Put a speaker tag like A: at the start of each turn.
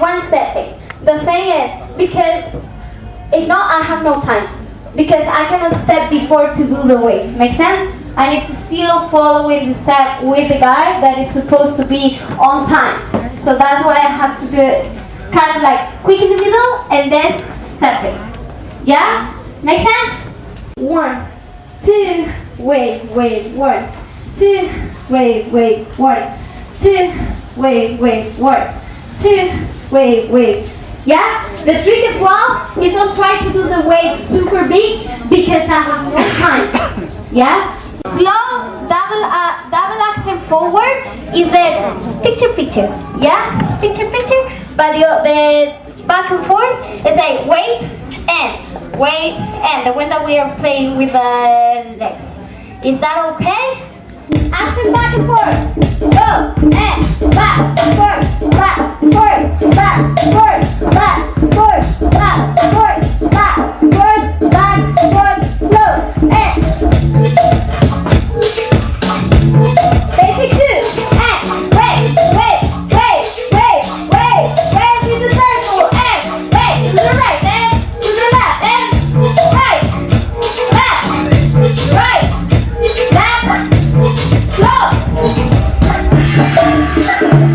A: and one stepping. The thing is, because if not, I have no time. Because I cannot step before to do the wave. Make sense? I need to still following the step with the guy that is supposed to be on time. So that's why I have to do it kind of like quick in the middle and then stepping. Yeah? Make sense? One, two, wait, wait, one, two, wait, wait, one, two, wait, wait, one, two, wait, wait. Yeah? The trick as well is not try to do the wave super big because I have no time. Yeah? Slow double uh, double accent forward is the picture picture. Yeah? Picture picture. But the, the back and forth is like wait and wait and the one that we are playing with the legs. Is that okay? Accent back and forth.